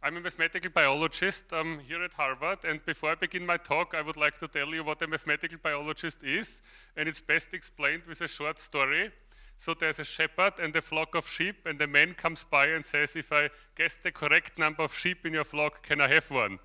I'm a mathematical biologist um, here at Harvard, and before I begin my talk, I would like to tell you what a mathematical biologist is, and it's best explained with a short story. So there's a shepherd and a flock of sheep, and the man comes by and says, if I guess the correct number of sheep in your flock, can I have one?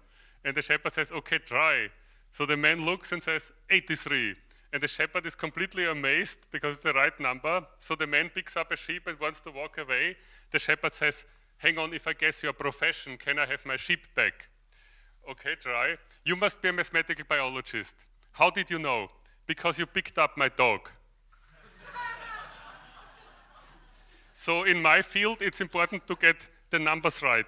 And the shepherd says, okay, try. So the man looks and says, 83. And the shepherd is completely amazed because it's the right number. So the man picks up a sheep and wants to walk away. The shepherd says, hang on, if I guess your profession, can I have my sheep back? Okay, try. You must be a mathematical biologist. How did you know? Because you picked up my dog. so in my field, it's important to get the numbers right.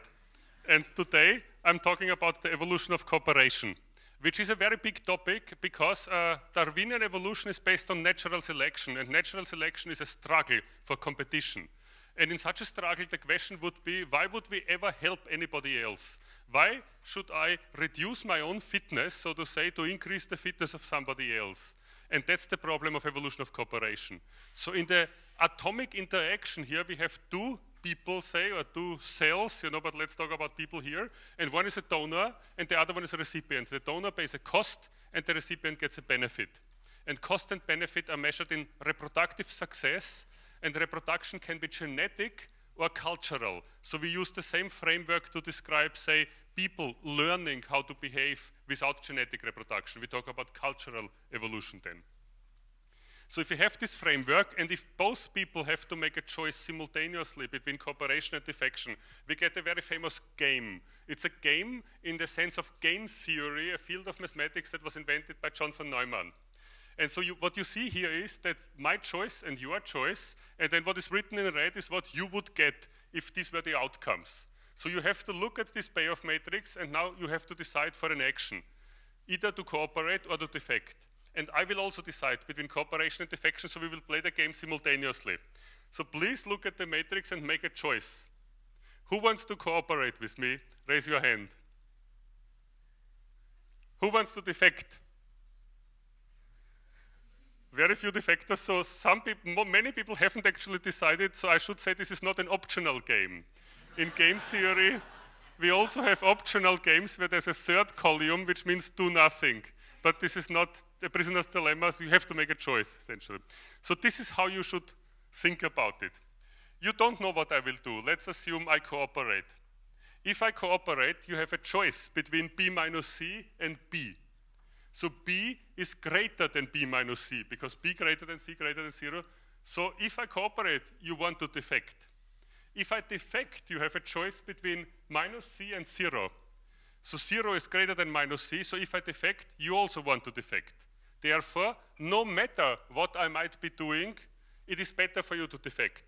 And today, I'm talking about the evolution of cooperation which is a very big topic because uh, Darwinian evolution is based on natural selection, and natural selection is a struggle for competition. And in such a struggle, the question would be, why would we ever help anybody else? Why should I reduce my own fitness, so to say, to increase the fitness of somebody else? And that's the problem of evolution of cooperation. So in the atomic interaction here, we have two people say, or two cells, you know, but let's talk about people here. And one is a donor, and the other one is a recipient. The donor pays a cost, and the recipient gets a benefit. And cost and benefit are measured in reproductive success, and reproduction can be genetic or cultural. So we use the same framework to describe, say, people learning how to behave without genetic reproduction. We talk about cultural evolution then. So if you have this framework, and if both people have to make a choice simultaneously between cooperation and defection, we get a very famous game. It's a game in the sense of game theory, a field of mathematics that was invented by John von Neumann. And so you, what you see here is that my choice and your choice, and then what is written in red is what you would get if these were the outcomes. So you have to look at this payoff matrix, and now you have to decide for an action, either to cooperate or to defect and I will also decide between cooperation and defection, so we will play the game simultaneously. So please look at the matrix and make a choice. Who wants to cooperate with me? Raise your hand. Who wants to defect? Very few defectors, so some people, many people haven't actually decided, so I should say this is not an optional game. In game theory, we also have optional games where there's a third column, which means do nothing but this is not a prisoner's dilemma, so you have to make a choice, essentially. So this is how you should think about it. You don't know what I will do. Let's assume I cooperate. If I cooperate, you have a choice between B minus C and B. So B is greater than B minus C, because B greater than C greater than zero. So if I cooperate, you want to defect. If I defect, you have a choice between minus C and zero. So 0 is greater than minus c, so if I defect, you also want to defect. Therefore, no matter what I might be doing, it is better for you to defect.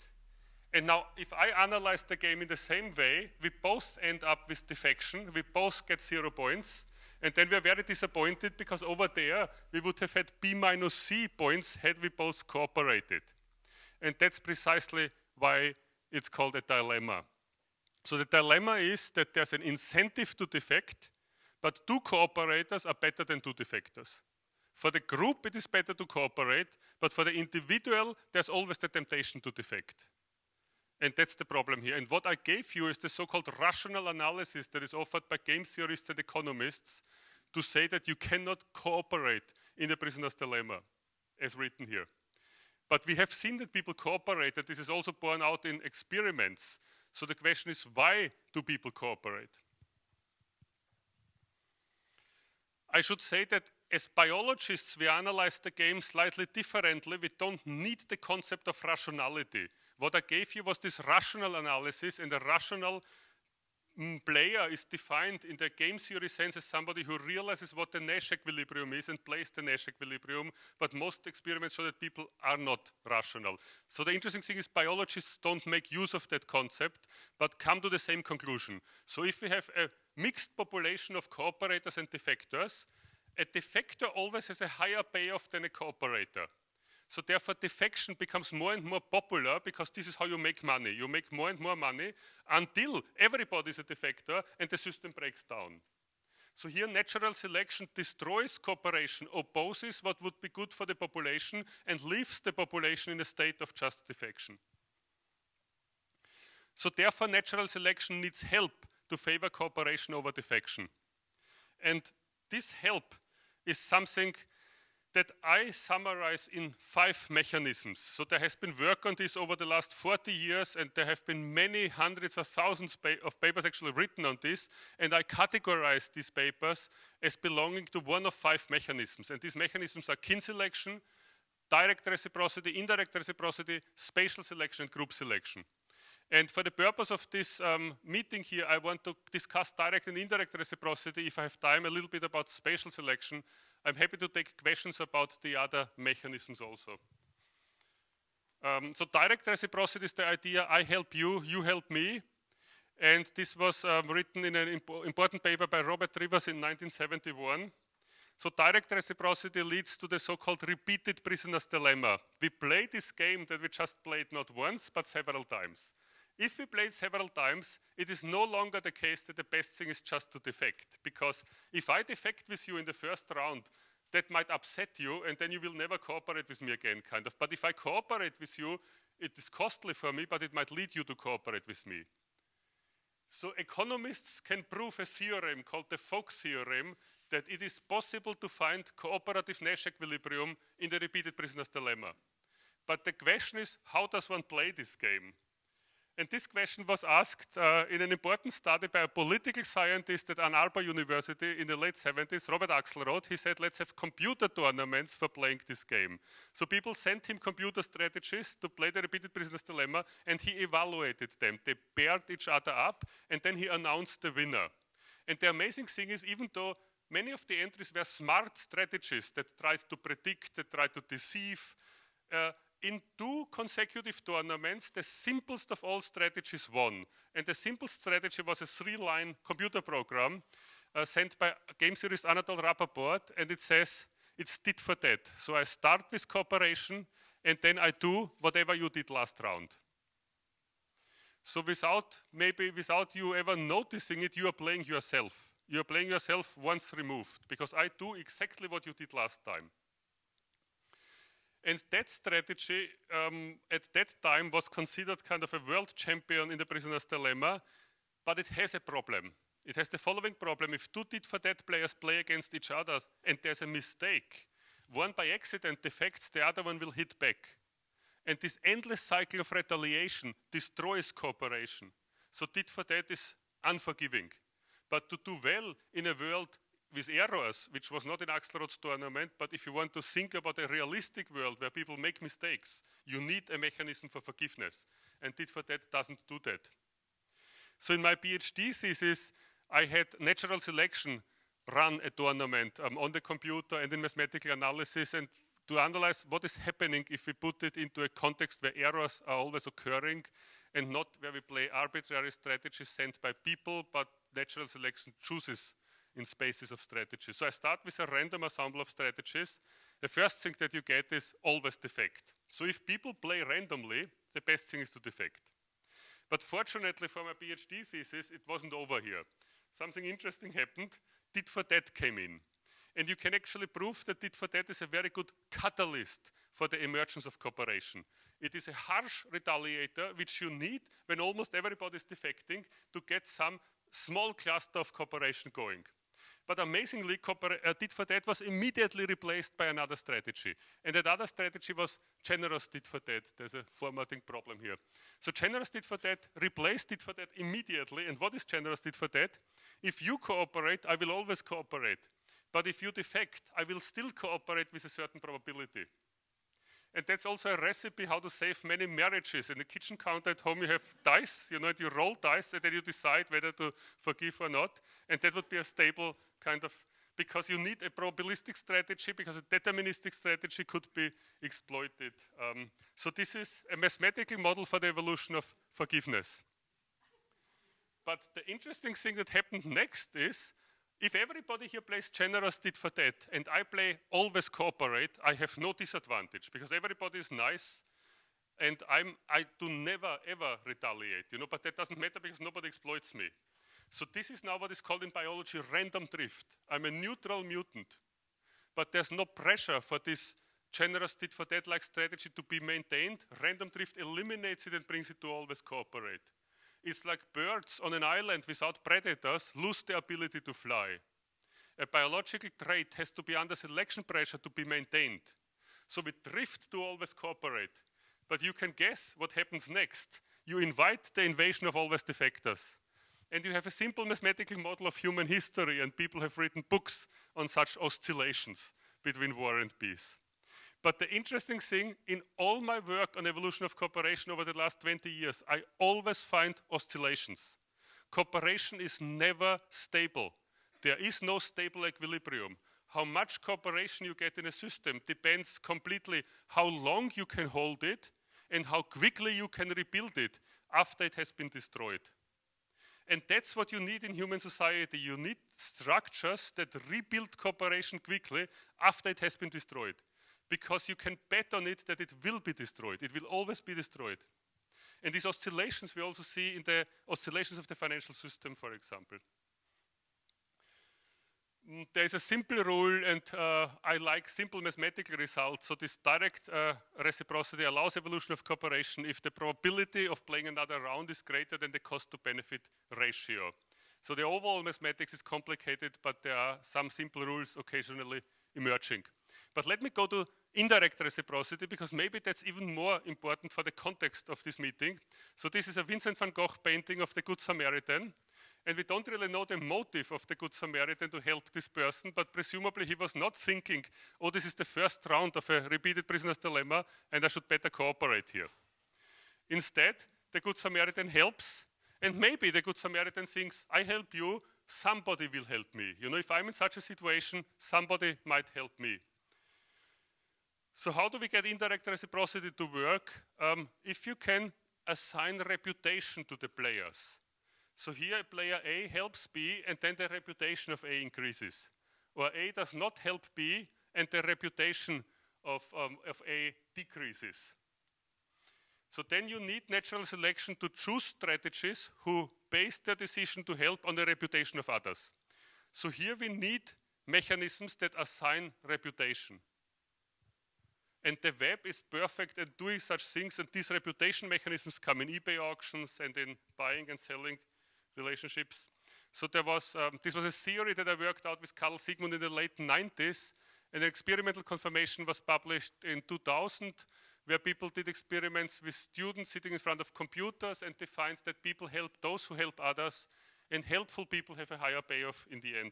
And now, if I analyze the game in the same way, we both end up with defection, we both get zero points, and then we're very disappointed because over there, we would have had B minus C points had we both cooperated. And that's precisely why it's called a dilemma. So the dilemma is that there's an incentive to defect, but two cooperators are better than two defectors. For the group, it is better to cooperate, but for the individual, there's always the temptation to defect. And that's the problem here. And what I gave you is the so-called rational analysis that is offered by game theorists and economists to say that you cannot cooperate in the prisoner's dilemma, as written here. But we have seen that people cooperate, and this is also borne out in experiments. So the question is, why do people cooperate? I should say that as biologists, we analyze the game slightly differently. We don't need the concept of rationality. What I gave you was this rational analysis, and a rational Mm, player is defined in the game theory sense as somebody who realizes what the Nash equilibrium is and plays the Nash equilibrium, but most experiments show that people are not rational. So the interesting thing is biologists don't make use of that concept, but come to the same conclusion. So if we have a mixed population of cooperators and defectors, a defector always has a higher payoff than a cooperator. So therefore defection becomes more and more popular because this is how you make money. You make more and more money until everybody is a defector and the system breaks down. So here natural selection destroys cooperation, opposes what would be good for the population and leaves the population in a state of just defection. So therefore natural selection needs help to favor cooperation over defection. And this help is something that I summarize in five mechanisms. So there has been work on this over the last 40 years and there have been many hundreds of thousands of papers actually written on this and I categorize these papers as belonging to one of five mechanisms and these mechanisms are kin selection, direct reciprocity, indirect reciprocity, spatial selection and group selection. And for the purpose of this um, meeting here, I want to discuss direct and indirect reciprocity, if I have time, a little bit about spatial selection. I'm happy to take questions about the other mechanisms also. Um, so direct reciprocity is the idea, I help you, you help me. And this was um, written in an imp important paper by Robert Trivers in 1971. So direct reciprocity leads to the so-called repeated prisoner's dilemma. We play this game that we just played not once, but several times. If we played several times, it is no longer the case that the best thing is just to defect. Because if I defect with you in the first round, that might upset you and then you will never cooperate with me again, kind of. But if I cooperate with you, it is costly for me, but it might lead you to cooperate with me. So economists can prove a theorem called the Folk theorem that it is possible to find cooperative Nash equilibrium in the repeated prisoner's dilemma. But the question is, how does one play this game? And this question was asked uh, in an important study by a political scientist at Ann Arbor University in the late 70s, Robert Axelrod. He said, let's have computer tournaments for playing this game. So people sent him computer strategies to play the repeated prisoner's dilemma, and he evaluated them. They paired each other up, and then he announced the winner. And the amazing thing is, even though many of the entries were smart strategies that tried to predict, that tried to deceive, uh, in two consecutive tournaments, the simplest of all strategies won. And the simplest strategy was a three-line computer program uh, sent by game theorist Anatol Rapoport, and it says, it's tit for tat. So I start with cooperation, and then I do whatever you did last round. So without, maybe without you ever noticing it, you are playing yourself. You are playing yourself once removed, because I do exactly what you did last time. And that strategy um, at that time was considered kind of a world champion in the prisoner's dilemma, but it has a problem. It has the following problem. If two tit for tat players play against each other and there's a mistake, one by accident defects, the other one will hit back. And this endless cycle of retaliation destroys cooperation. So tit for tat is unforgiving. But to do well in a world with errors, which was not in Axelrod's tournament, but if you want to think about a realistic world where people make mistakes, you need a mechanism for forgiveness. And tit for tat doesn't do that. So in my PhD thesis, I had natural selection run a tournament um, on the computer and in mathematical analysis and to analyze what is happening if we put it into a context where errors are always occurring and not where we play arbitrary strategies sent by people, but natural selection chooses in spaces of strategies. So I start with a random ensemble of strategies. The first thing that you get is always defect. So if people play randomly, the best thing is to defect. But fortunately for my PhD thesis, it wasn't over here. Something interesting happened. Tit for tat came in. And you can actually prove that tit for tat is a very good catalyst for the emergence of cooperation. It is a harsh retaliator which you need when almost everybody is defecting to get some small cluster of cooperation going. But amazingly, uh, tit for tat was immediately replaced by another strategy. And that other strategy was generous tit for tat. There's a formatting problem here. So generous tit for tat replaced tit for tat immediately. And what is generous tit for tat? If you cooperate, I will always cooperate. But if you defect, I will still cooperate with a certain probability. And that's also a recipe how to save many marriages. In the kitchen counter at home, you have dice, you know, you roll dice, and then you decide whether to forgive or not. And that would be a stable kind of, because you need a probabilistic strategy, because a deterministic strategy could be exploited. Um, so this is a mathematical model for the evolution of forgiveness. But the interesting thing that happened next is, if everybody here plays generous tit for tat, and I play always cooperate, I have no disadvantage, because everybody is nice, and I'm, I do never ever retaliate, you know, but that doesn't matter because nobody exploits me. So this is now what is called in biology random drift. I'm a neutral mutant, but there's no pressure for this generous tit for tat-like strategy to be maintained. Random drift eliminates it and brings it to always cooperate. It's like birds on an island without predators lose the ability to fly. A biological trait has to be under selection pressure to be maintained. So we drift to always cooperate. But you can guess what happens next. You invite the invasion of always defectors. And you have a simple mathematical model of human history, and people have written books on such oscillations between war and peace. But the interesting thing, in all my work on evolution of cooperation over the last 20 years, I always find oscillations. Cooperation is never stable. There is no stable equilibrium. How much cooperation you get in a system depends completely how long you can hold it and how quickly you can rebuild it after it has been destroyed. And that's what you need in human society. You need structures that rebuild cooperation quickly after it has been destroyed. Because you can bet on it that it will be destroyed. It will always be destroyed. And these oscillations we also see in the oscillations of the financial system, for example. Mm, there is a simple rule, and uh, I like simple mathematical results. So this direct uh, reciprocity allows evolution of cooperation if the probability of playing another round is greater than the cost to benefit ratio. So the overall mathematics is complicated, but there are some simple rules occasionally emerging. But let me go to indirect reciprocity because maybe that's even more important for the context of this meeting. So this is a Vincent van Gogh painting of the Good Samaritan. And we don't really know the motive of the Good Samaritan to help this person, but presumably he was not thinking, oh, this is the first round of a repeated prisoner's dilemma, and I should better cooperate here. Instead, the Good Samaritan helps, and maybe the Good Samaritan thinks, I help you, somebody will help me. You know, if I'm in such a situation, somebody might help me. So how do we get indirect reciprocity to work? Um, if you can assign reputation to the players. So here player A helps B and then the reputation of A increases. Or A does not help B and the reputation of, um, of A decreases. So then you need natural selection to choose strategies who base their decision to help on the reputation of others. So here we need mechanisms that assign reputation. And the web is perfect at doing such things and these reputation mechanisms come in eBay auctions and in buying and selling relationships. So there was, um, this was a theory that I worked out with Karl Sigmund in the late 90s, and an experimental confirmation was published in 2000, where people did experiments with students sitting in front of computers, and they find that people help those who help others, and helpful people have a higher payoff in the end.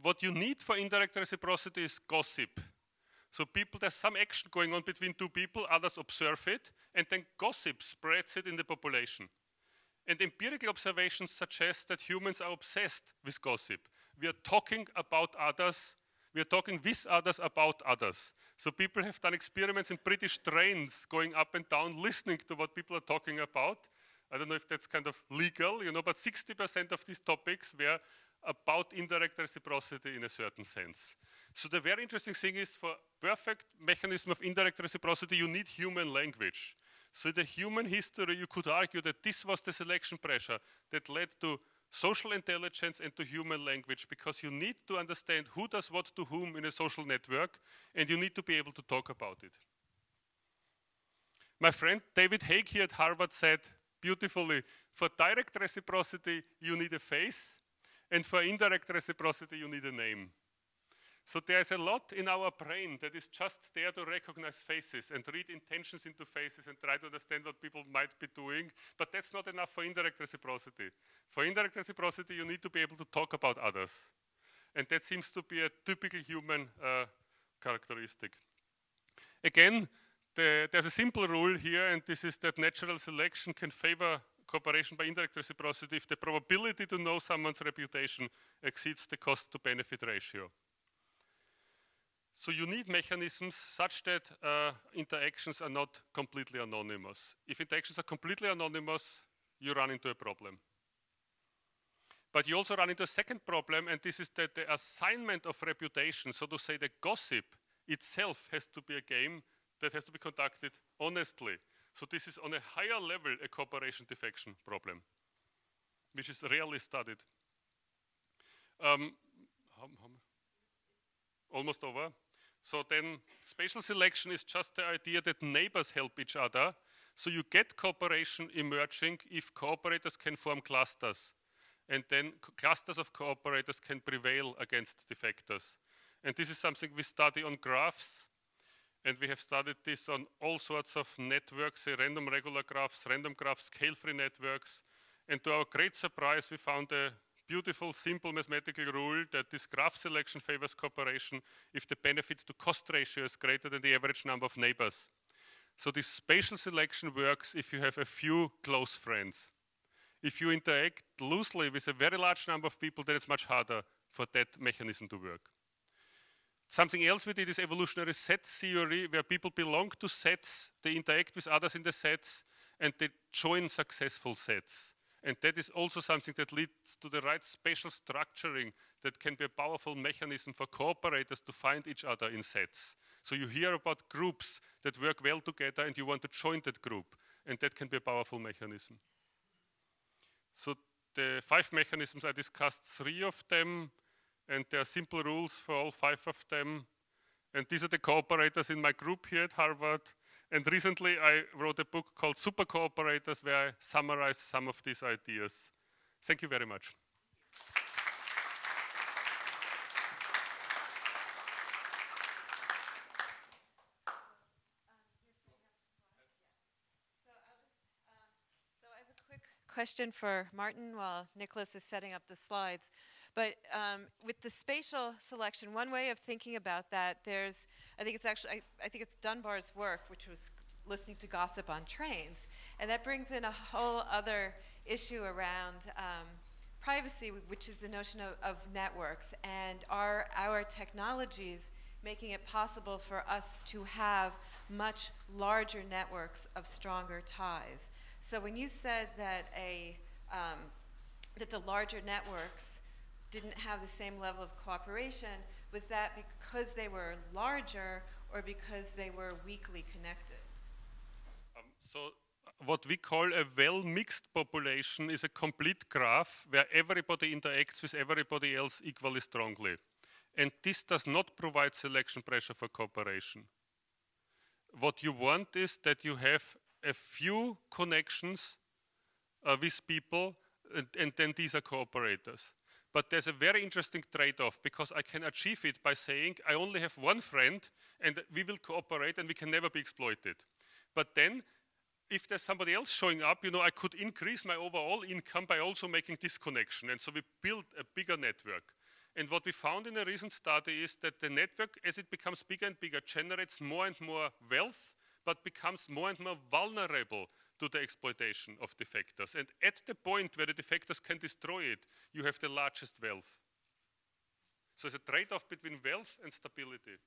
What you need for indirect reciprocity is gossip. So people, there's some action going on between two people, others observe it, and then gossip spreads it in the population. And empirical observations suggest that humans are obsessed with gossip. We are talking about others, we are talking with others about others. So people have done experiments in British trains going up and down, listening to what people are talking about. I don't know if that's kind of legal, you know, but 60% of these topics were about indirect reciprocity in a certain sense. So the very interesting thing is for perfect mechanism of indirect reciprocity, you need human language. So in the human history, you could argue that this was the selection pressure that led to social intelligence and to human language because you need to understand who does what to whom in a social network and you need to be able to talk about it. My friend David Haig here at Harvard said beautifully, for direct reciprocity you need a face and for indirect reciprocity you need a name. So there's a lot in our brain that is just there to recognize faces and read intentions into faces and try to understand what people might be doing, but that's not enough for indirect reciprocity. For indirect reciprocity, you need to be able to talk about others. And that seems to be a typical human uh, characteristic. Again, the, there's a simple rule here, and this is that natural selection can favor cooperation by indirect reciprocity if the probability to know someone's reputation exceeds the cost to benefit ratio. So you need mechanisms such that uh, interactions are not completely anonymous. If interactions are completely anonymous, you run into a problem. But you also run into a second problem, and this is that the assignment of reputation, so to say the gossip itself has to be a game that has to be conducted honestly. So this is on a higher level a cooperation defection problem, which is rarely studied. Um, almost over. So then spatial selection is just the idea that neighbors help each other. So you get cooperation emerging if cooperators can form clusters. And then clusters of cooperators can prevail against defectors. And this is something we study on graphs. And we have studied this on all sorts of networks, eh, random regular graphs, random graphs, scale-free networks. And to our great surprise, we found a beautiful, simple mathematical rule that this graph selection favors cooperation if the benefit to cost ratio is greater than the average number of neighbors. So this spatial selection works if you have a few close friends. If you interact loosely with a very large number of people, then it's much harder for that mechanism to work. Something else we did is evolutionary set theory, where people belong to sets, they interact with others in the sets, and they join successful sets. And that is also something that leads to the right spatial structuring that can be a powerful mechanism for cooperators to find each other in sets. So you hear about groups that work well together and you want to join that group. And that can be a powerful mechanism. So the five mechanisms, I discussed three of them, and there are simple rules for all five of them. And these are the cooperators in my group here at Harvard. And recently I wrote a book called Super Cooperators where I summarize some of these ideas. Thank you very much. So, I have a quick question for Martin while Nicholas is setting up the slides. But um, with the spatial selection, one way of thinking about that, there's, I think it's actually, I, I think it's Dunbar's work, which was listening to gossip on trains. And that brings in a whole other issue around um, privacy, which is the notion of, of networks. And are our technologies making it possible for us to have much larger networks of stronger ties? So when you said that a um, that the larger networks didn't have the same level of cooperation, was that because they were larger or because they were weakly connected? Um, so what we call a well-mixed population is a complete graph where everybody interacts with everybody else equally strongly. And this does not provide selection pressure for cooperation. What you want is that you have a few connections uh, with people, and, and, then these are cooperators. But there's a very interesting trade-off because I can achieve it by saying I only have one friend and we will cooperate and we can never be exploited. But then if there's somebody else showing up, you know, I could increase my overall income by also making this connection. And so we built a bigger network. And what we found in a recent study is that the network, as it becomes bigger and bigger, generates more and more wealth but becomes more and more vulnerable to the exploitation of defectors. And at the point where the defectors can destroy it, you have the largest wealth. So it's a trade-off between wealth and stability.